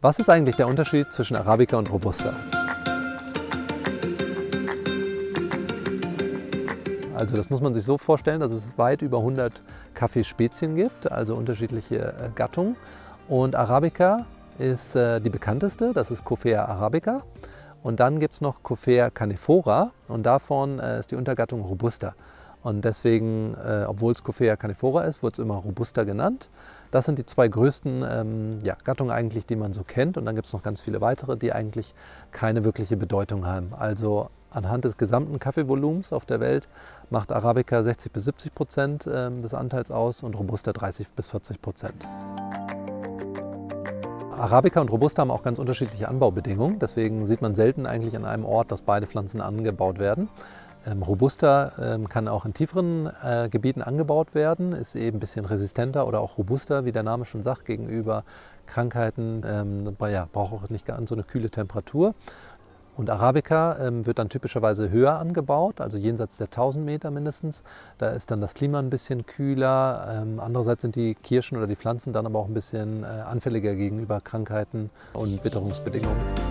Was ist eigentlich der Unterschied zwischen Arabica und Robusta? Also das muss man sich so vorstellen, dass es weit über 100 Kaffeespezien gibt, also unterschiedliche äh, Gattungen. Und Arabica ist äh, die bekannteste, das ist Coffea arabica. Und dann gibt es noch Coffea canephora und davon äh, ist die Untergattung Robusta. Und deswegen, äh, obwohl es Coffea canephora ist, wird es immer Robusta genannt. Das sind die zwei größten ähm, ja, Gattungen eigentlich, die man so kennt. Und dann gibt es noch ganz viele weitere, die eigentlich keine wirkliche Bedeutung haben. Also anhand des gesamten Kaffeevolumens auf der Welt macht Arabica 60 bis 70 Prozent äh, des Anteils aus und Robusta 30 bis 40 Prozent. Arabica und Robusta haben auch ganz unterschiedliche Anbaubedingungen. Deswegen sieht man selten eigentlich an einem Ort, dass beide Pflanzen angebaut werden. Ähm, Robusta ähm, kann auch in tieferen äh, Gebieten angebaut werden, ist eben ein bisschen resistenter oder auch robuster, wie der Name schon sagt, gegenüber Krankheiten. Ähm, ja, braucht auch nicht ganz so eine kühle Temperatur. Und Arabica wird dann typischerweise höher angebaut, also jenseits der 1000 Meter mindestens. Da ist dann das Klima ein bisschen kühler. Andererseits sind die Kirschen oder die Pflanzen dann aber auch ein bisschen äh, anfälliger gegenüber Krankheiten und Witterungsbedingungen.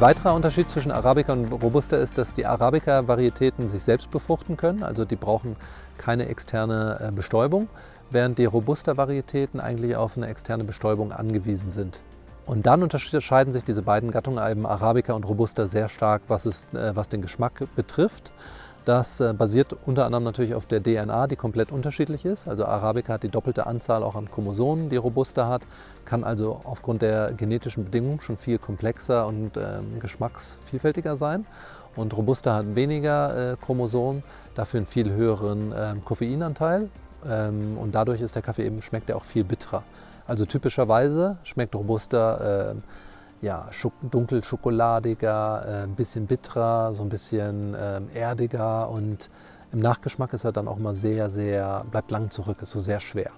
Ein weiterer Unterschied zwischen Arabica und Robusta ist, dass die Arabica-Varietäten sich selbst befruchten können, also die brauchen keine externe äh, Bestäubung, während die Robusta-Varietäten eigentlich auf eine externe Bestäubung angewiesen sind. Und dann unterscheiden sich diese beiden Gattungen, eben Arabica und Robusta, sehr stark, was, es, äh, was den Geschmack betrifft. Das äh, basiert unter anderem natürlich auf der DNA, die komplett unterschiedlich ist. Also Arabica hat die doppelte Anzahl auch an Chromosomen, die Robusta hat, kann also aufgrund der genetischen Bedingungen schon viel komplexer und ähm, geschmacksvielfältiger sein. Und Robusta hat weniger äh, Chromosomen, dafür einen viel höheren äh, Koffeinanteil. Ähm, und dadurch ist der Kaffee eben, schmeckt er auch viel bitterer. Also typischerweise schmeckt Robusta äh, ja, dunkel schokoladiger, äh, ein bisschen bitterer, so ein bisschen äh, erdiger und im Nachgeschmack ist er dann auch mal sehr, sehr, bleibt lang zurück, ist so sehr schwer.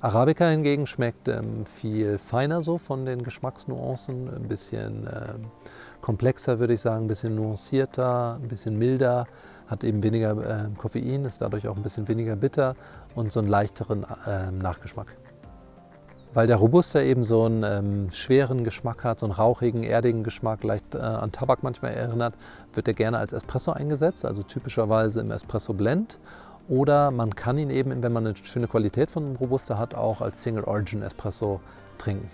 Arabica hingegen schmeckt ähm, viel feiner so von den Geschmacksnuancen, ein bisschen äh, komplexer würde ich sagen, ein bisschen nuancierter, ein bisschen milder, hat eben weniger äh, Koffein, ist dadurch auch ein bisschen weniger bitter und so einen leichteren äh, Nachgeschmack. Weil der Robusta eben so einen ähm, schweren Geschmack hat, so einen rauchigen, erdigen Geschmack, leicht äh, an Tabak manchmal erinnert, wird er gerne als Espresso eingesetzt, also typischerweise im Espresso Blend. Oder man kann ihn eben, wenn man eine schöne Qualität von Robusta hat, auch als Single Origin Espresso trinken.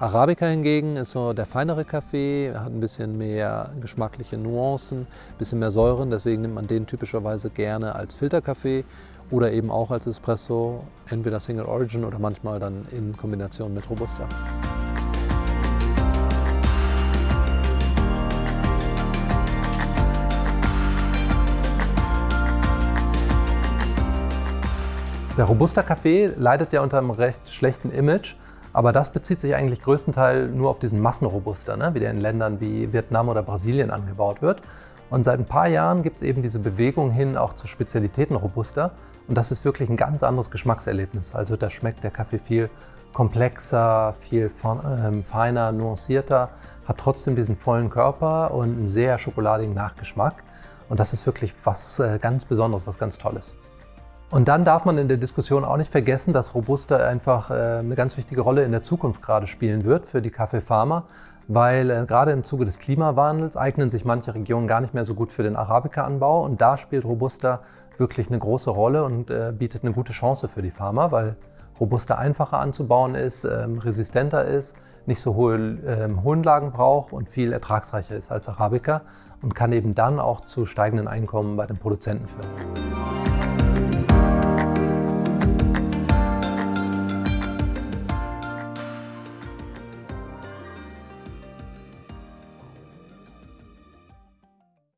Arabica hingegen ist so der feinere Kaffee, hat ein bisschen mehr geschmackliche Nuancen, ein bisschen mehr Säuren, deswegen nimmt man den typischerweise gerne als Filterkaffee oder eben auch als Espresso, entweder Single Origin oder manchmal dann in Kombination mit Robusta. Der Robusta-Kaffee leidet ja unter einem recht schlechten Image, aber das bezieht sich eigentlich größtenteils nur auf diesen Massenrobusta, ne, wie der in Ländern wie Vietnam oder Brasilien angebaut wird. Und seit ein paar Jahren gibt es eben diese Bewegung hin auch zu Spezialitäten Robusta. Und das ist wirklich ein ganz anderes Geschmackserlebnis. Also da schmeckt der Kaffee viel komplexer, viel ähm, feiner, nuancierter, hat trotzdem diesen vollen Körper und einen sehr schokoladigen Nachgeschmack. Und das ist wirklich was äh, ganz Besonderes, was ganz Tolles. Und dann darf man in der Diskussion auch nicht vergessen, dass Robusta einfach äh, eine ganz wichtige Rolle in der Zukunft gerade spielen wird für die Kaffeefarmer, weil äh, gerade im Zuge des Klimawandels eignen sich manche Regionen gar nicht mehr so gut für den Arabica-Anbau und da spielt Robusta wirklich eine große Rolle und äh, bietet eine gute Chance für die Farmer, weil Robusta einfacher anzubauen ist, ähm, resistenter ist, nicht so hohe ähm, Höhenlagen braucht und viel ertragsreicher ist als Arabica und kann eben dann auch zu steigenden Einkommen bei den Produzenten führen.